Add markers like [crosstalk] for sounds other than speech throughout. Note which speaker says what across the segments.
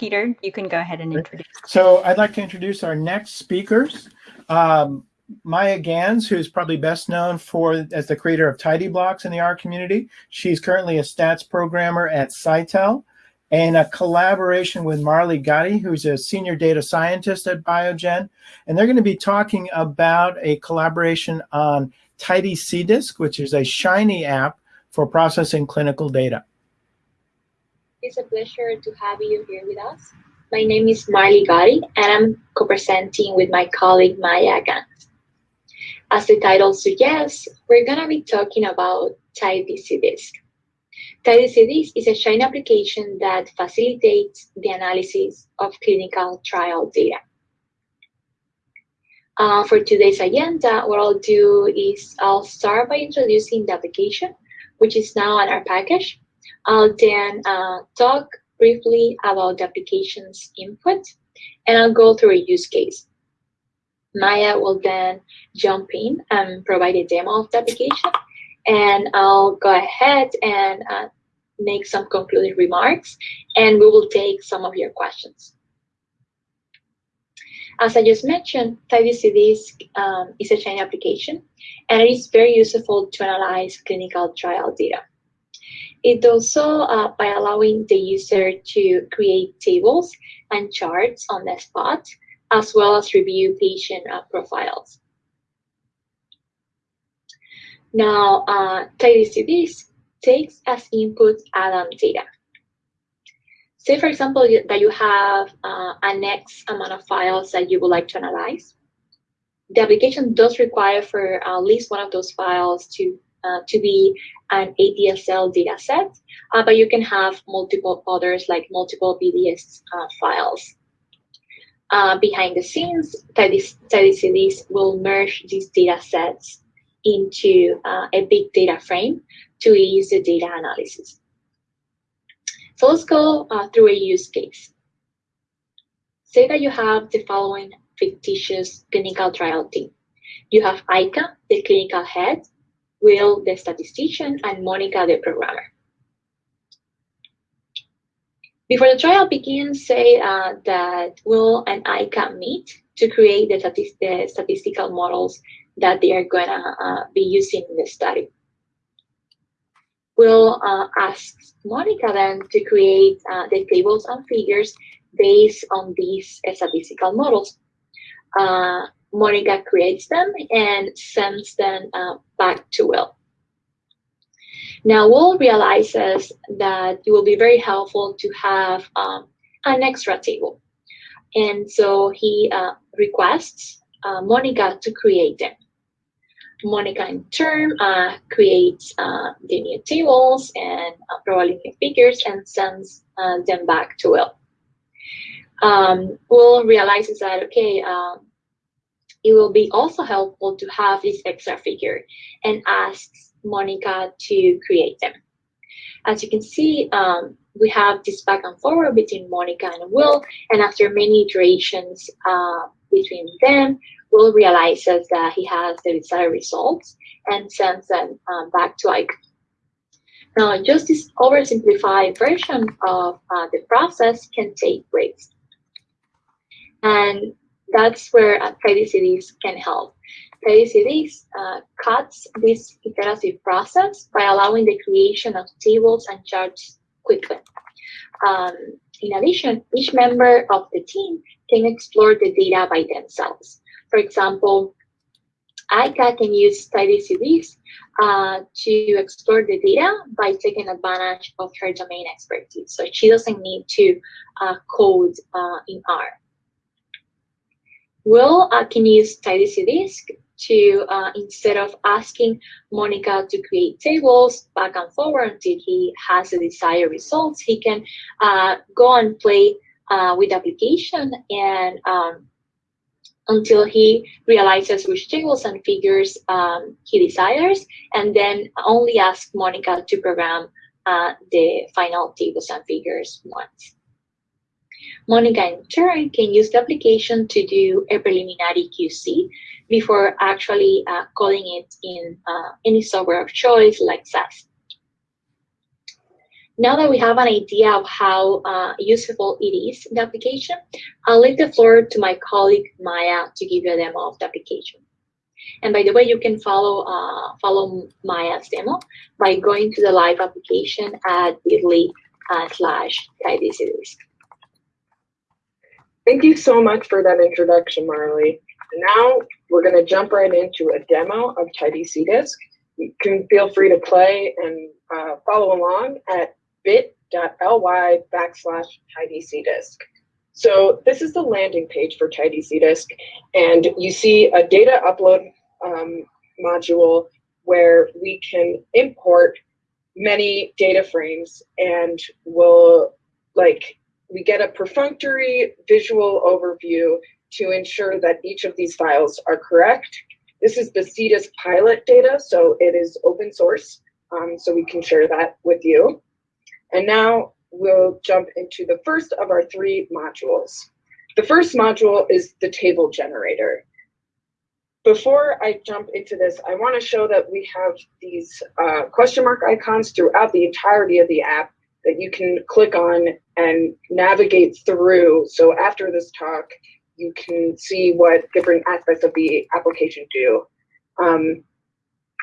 Speaker 1: Peter, you can go ahead and introduce.
Speaker 2: So I'd like to introduce our next speakers. Um, Maya Gans, who's probably best known for as the creator of TidyBlocks in the R community. She's currently a stats programmer at Cytel and a collaboration with Marley Gotti, who's a senior data scientist at Biogen. And they're going to be talking about a collaboration on Tidy CDISC, which is a Shiny app for processing clinical data.
Speaker 3: It's a pleasure to have you here with us. My name is Marley Gotti, and I'm co-presenting with my colleague Maya Gans. As the title suggests, we're going to be talking about TidyCDisc. TidyCDisc is a Shiny application that facilitates the analysis of clinical trial data. Uh, for today's agenda, what I'll do is I'll start by introducing the application, which is now on our package. I'll then uh, talk briefly about the application's input, and I'll go through a use case. Maya will then jump in and provide a demo of the application, and I'll go ahead and uh, make some concluding remarks, and we will take some of your questions. As I just mentioned, TidyCDisc um, is a Shiny application, and it is very useful to analyze clinical trial data. It also uh, by allowing the user to create tables and charts on the spot, as well as review patient uh, profiles. Now, uh, takes as input ADaM data. Say, for example, that you have uh, an X amount of files that you would like to analyze. The application does require for at least one of those files to uh, to be an ADSL data set, uh, but you can have multiple others like multiple BDS uh, files. Uh, behind the scenes, TidyCDisc will merge these data sets into uh, a big data frame to ease the data analysis. So let's go uh, through a use case. Say that you have the following fictitious clinical trial team. You have Aika, the clinical head, Will, the statistician, and Monica, the programmer. Before the trial begins, say uh, that Will and Aika meet to create the, the statistical models that they are going to uh, be using in the study. Will uh, ask Monica then to create uh, the tables and figures based on these statistical models. Uh, Monica creates them and sends them uh, back to Will. Now, Will realizes that it will be very helpful to have um, an extra table. And so he uh, requests uh, Monica to create them. Monica, in turn, uh, creates uh, the new tables and uh, probably new figures and sends uh, them back to Will. Um, Will realizes that, okay, um, it will be also helpful to have this extra figure and asks Monica to create them. As you can see, um, we have this back and forward between Monica and Will, and after many iterations uh, between them, Will realizes that he has the desired results and sends them um, back to Aika. Now, just this oversimplified version of uh, the process can take weeks. And that's where uh, TidyCDisc can help. TidyCDisc uh, cuts this iterative process by allowing the creation of tables and charts quickly. Um, in addition, each member of the team can explore the data by themselves. For example, Aika can use TidyCDisc uh, to explore the data by taking advantage of her domain expertise. So she doesn't need to uh, code uh, in R. Will uh, can use TidyCDisc to, uh, instead of asking Monica to create tables back and forward until he has the desired results, he can uh, go and play uh, with application and um, until he realizes which tables and figures um, he desires, and then only ask Monica to program uh, the final tables and figures once. Monica, in turn, can use the application to do a preliminary QC before actually uh, calling it in uh, any software of choice like SAS. Now that we have an idea of how uh, useful it is, the application, I'll leave the floor to my colleague Maya to give you a demo of the application. And by the way, you can follow uh, follow Maya's demo by going to the live application at bit.ly uh, slash tidyCDISC.
Speaker 4: Thank you so much for that introduction, Marley. Now we're going to jump right into a demo of tidyCDISC. You can feel free to play and uh, follow along at bit.ly backslash tidyCDISC. So this is the landing page for tidyCDISC, and you see a data upload um, module where we can import many data frames and we'll like we get a perfunctory visual overview to ensure that each of these files are correct. This is the CDISC pilot data, so it is open source, um, so we can share that with you. And now we'll jump into the first of our three modules. The first module is the table generator. Before I jump into this, I want to show that we have these uh, question mark icons throughout the entirety of the app that you can click on and navigate through. So after this talk, you can see what different aspects of the application do. Um,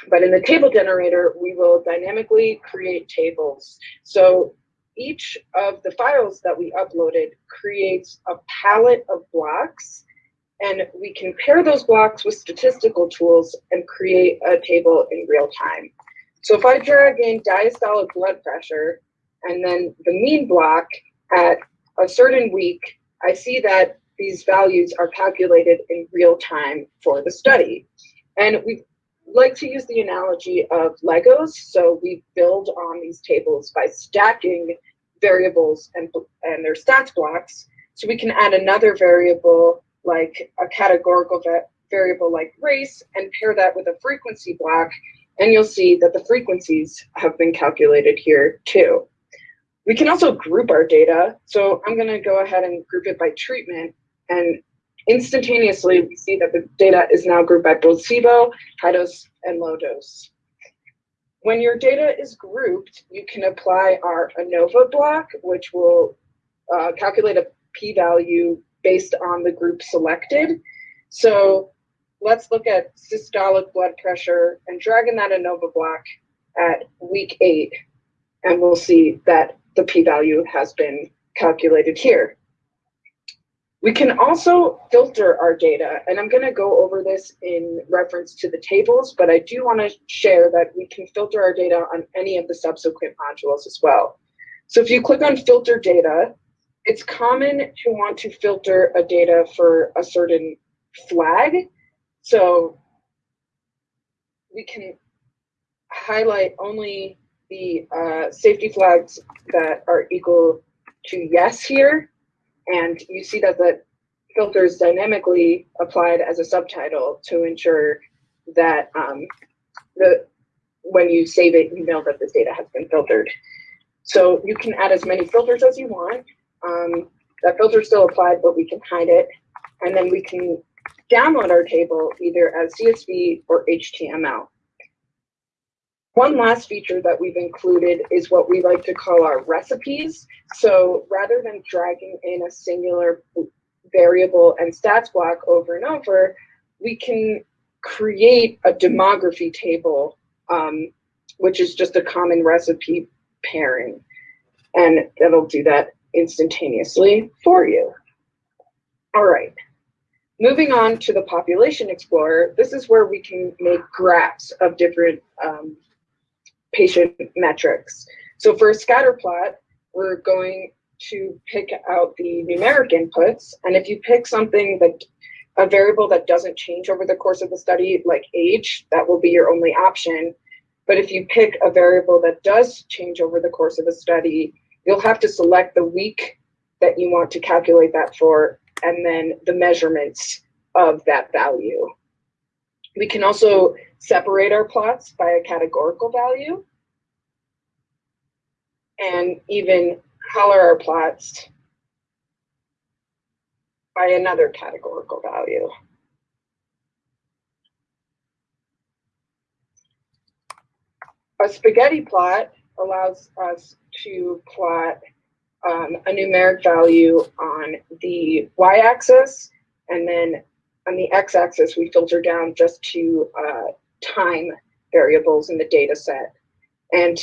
Speaker 4: but in the table generator, we will dynamically create tables. So each of the files that we uploaded creates a palette of blocks and we can pair those blocks with statistical tools and create a table in real time. So if I drag in diastolic blood pressure and then the mean block at a certain week, I see that these values are calculated in real time for the study. And we like to use the analogy of Legos. So we build on these tables by stacking variables and, and their stats blocks. So we can add another variable like a categorical variable like race and pair that with a frequency block. And you'll see that the frequencies have been calculated here too. We can also group our data. So I'm going to go ahead and group it by treatment. And instantaneously, we see that the data is now grouped by placebo, high dose, and low dose. When your data is grouped, you can apply our ANOVA block, which will uh, calculate a p-value based on the group selected. So let's look at systolic blood pressure and drag in that ANOVA block at week eight, and we'll see that the p-value has been calculated here. We can also filter our data, and I'm going to go over this in reference to the tables, but I do want to share that we can filter our data on any of the subsequent modules as well. So if you click on filter data, it's common to want to filter a data for a certain flag. So we can highlight only the uh, safety flags that are equal to yes here. And you see that the filter is dynamically applied as a subtitle to ensure that um, the when you save it, you know that this data has been filtered. So you can add as many filters as you want. Um, that filter is still applied, but we can hide it. And then we can download our table either as CSV or HTML. One last feature that we've included is what we like to call our recipes. So rather than dragging in a singular variable and stats block over and over, we can create a demography table, um, which is just a common recipe pairing. And that'll do that instantaneously for you. All right. Moving on to the Population Explorer, this is where we can make graphs of different um, patient metrics. So for a scatter plot, we're going to pick out the numeric inputs. And if you pick something that a variable that doesn't change over the course of the study, like age, that will be your only option. But if you pick a variable that does change over the course of the study, you'll have to select the week that you want to calculate that for, and then the measurements of that value. We can also separate our plots by a categorical value and even color our plots by another categorical value. A spaghetti plot allows us to plot um, a numeric value on the y-axis, and then on the x-axis, we filter down just to uh, time variables in the data set. And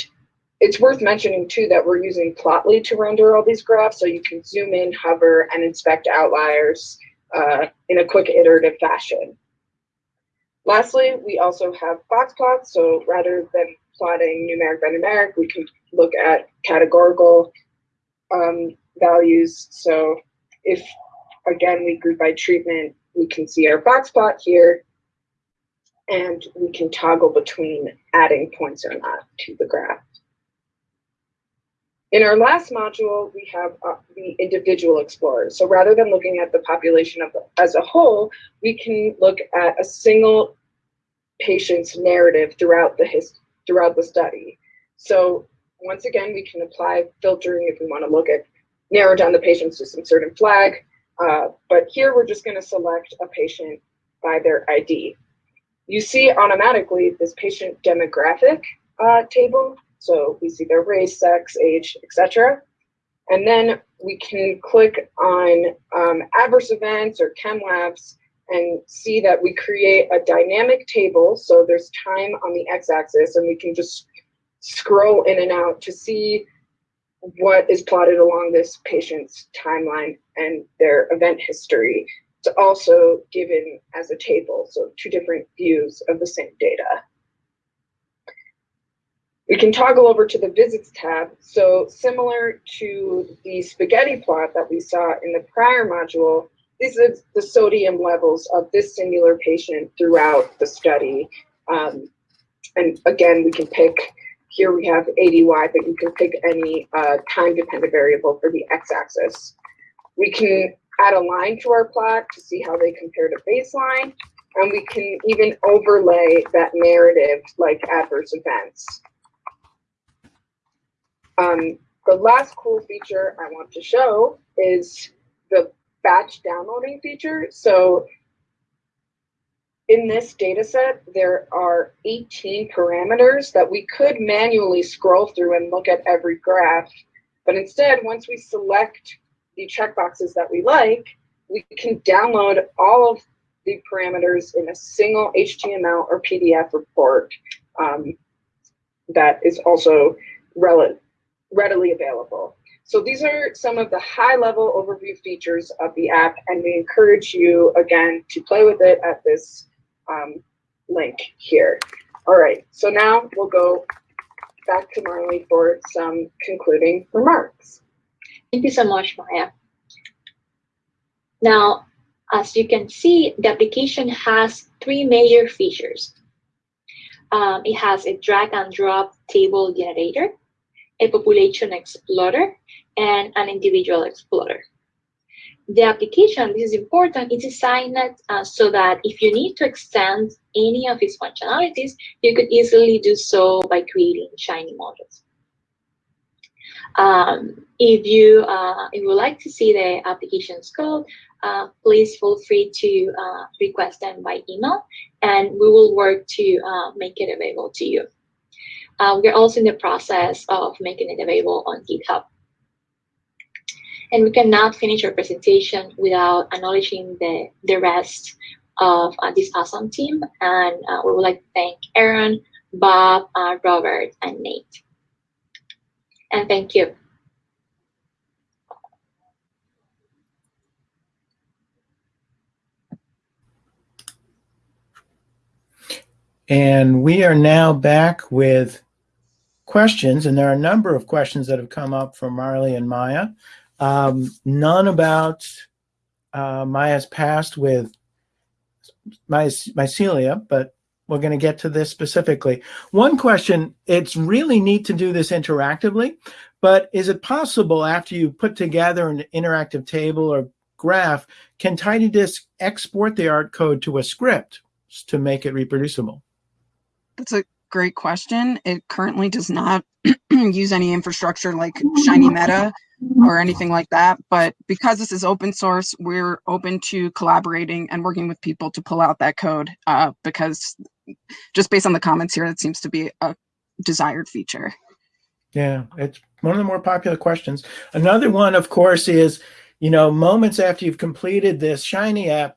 Speaker 4: it's worth mentioning too that we're using Plotly to render all these graphs, so you can zoom in, hover, and inspect outliers uh, in a quick iterative fashion. Lastly, we also have box plots, so rather than plotting numeric by numeric, we can look at categorical um, values. So if, again, we group by treatment, we can see our box plot here, and we can toggle between adding points or not to the graph. In our last module, we have uh, the individual explorers. So rather than looking at the population of as a whole, we can look at a single patient's narrative throughout the his, throughout the study. So once again, we can apply filtering if we want to look at narrow down the patients to some certain flag. Uh, but here we're just going to select a patient by their ID. You see automatically this patient demographic uh, table so we see their race, sex, age, etc. And then we can click on um, adverse events or chem labs and see that we create a dynamic table. So there's time on the x-axis and we can just scroll in and out to see what is plotted along this patient's timeline and their event history. It's also given as a table, so two different views of the same data. We can toggle over to the visits tab. So similar to the spaghetti plot that we saw in the prior module, this is the sodium levels of this singular patient throughout the study. Um, and again, we can pick, here we have ADY, but you can pick any uh, time-dependent variable for the x-axis. We can add a line to our plot to see how they compare to baseline, and we can even overlay that narrative like adverse events. Um, the last cool feature I want to show is the batch downloading feature. So in this data set, there are 18 parameters that we could manually scroll through and look at every graph. But instead, once we select the checkboxes that we like, we can download all of the parameters in a single HTML or PDF report um, that is also readily available. So these are some of the high level overview features of the app and we encourage you again to play with it at this um, link here. All right, so now we'll go back to Marley for some concluding remarks.
Speaker 3: Thank you so much, Maya. Now, as you can see, the application has three major features. Um, it has a drag and drop table generator, a population explorer, and an individual explorer. The application, this is important, is designed uh, so that if you need to extend any of its functionalities, you could easily do so by creating Shiny modules. Um, if you uh, if you would like to see the application's code, uh, please feel free to uh, request them by email, and we will work to uh, make it available to you. Uh, we're also in the process of making it available on GitHub. And we cannot finish our presentation without acknowledging the, the rest of uh, this awesome team. And we would like to thank Aaron, Bob, Robert, and Nate. And thank you.
Speaker 2: And we are now back with questions, and there are a number of questions that have come up from Marley and Maya. Um, none about uh, Maya's past with my, mycelia, but we're going to get to this specifically. One question, it's really neat to do this interactively, but is it possible after you put together an interactive table or graph, can TidyDisk export the R code to a script to make it reproducible?
Speaker 4: That's a great question. It currently does not [clears throat] use any infrastructure like Shiny Meta or anything like that. But because this is open source, we're open to collaborating and working with people to pull out that code uh, because just based on the comments here, that seems to be a desired feature.
Speaker 2: Yeah, it's one of the more popular questions. Another one, of course, is, you know, moments after you've completed this Shiny app,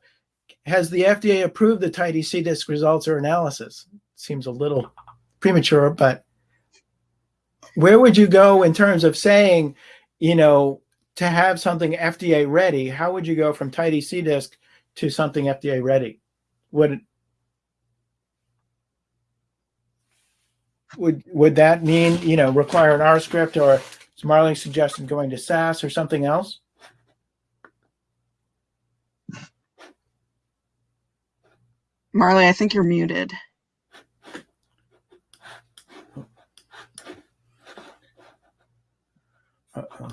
Speaker 2: has the FDA approved the Tidy CDISC results or analysis? Seems a little premature, but where would you go in terms of saying, you know, to have something FDA ready? How would you go from Tidy CDISC to something FDA ready? Would would would that mean you know require an R script or is Marley suggesting going to SAS or something else?
Speaker 4: Marley, I think you're muted.
Speaker 2: Uh-oh.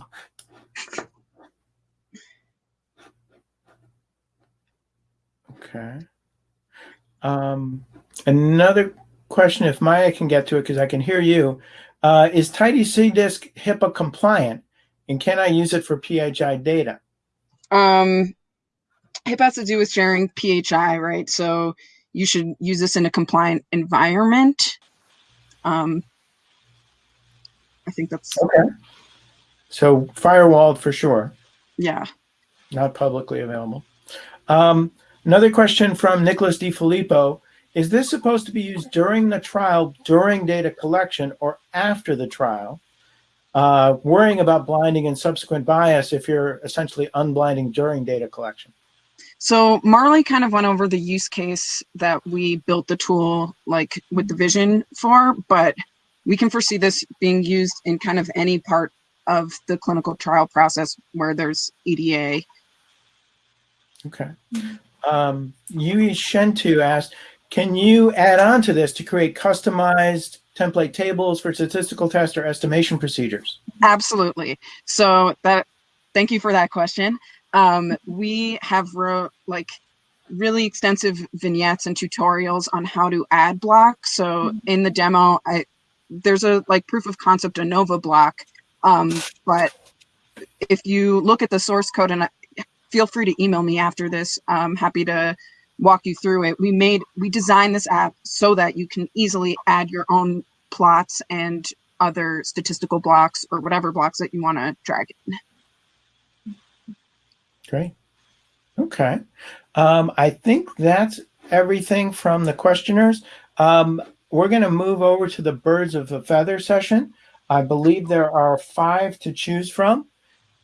Speaker 2: Okay. Um, another question, if Maya can get to it, because I can hear you. Uh, is Tidy CDISC HIPAA compliant, and can I use it for PHI data?
Speaker 4: Um, HIPAA has to do with sharing PHI, right? So you should use this in a compliant environment. Um, I think that's,
Speaker 2: Okay. So firewalled for sure.
Speaker 4: yeah.
Speaker 2: not publicly available. Um, another question from Nicholas DiFilippo. Is this supposed to be used during the trial, during data collection, or after the trial? Uh, worrying about blinding and subsequent bias if you're essentially unblinding during data collection.
Speaker 4: So Marley kind of went over the use case that we built the tool like with the vision for, but we can foresee this being used in kind of any part of the clinical trial process where there's EDA.
Speaker 2: Okay. Um, Yui Shentu asked, can you add on to this to create customized template tables for statistical test or estimation procedures?
Speaker 4: Absolutely. So that, thank you for that question. Um, we have wrote like really extensive vignettes and tutorials on how to add blocks. So in the demo, I there's a like proof of concept ANOVA block. Um, but if you look at the source code and I, feel free to email me after this, I'm happy to walk you through it. We made, we designed this app so that you can easily add your own plots and other statistical blocks or whatever blocks that you want to drag in.
Speaker 2: Great. Okay. Um, I think that's everything from the questioners. Um, we're going to move over to the birds of a feather session. I believe there are five to choose from.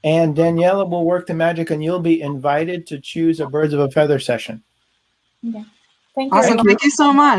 Speaker 2: And Daniela will work the magic and you'll be invited to choose a birds of a feather session.
Speaker 5: Thank you.
Speaker 4: Awesome. Thank you so much.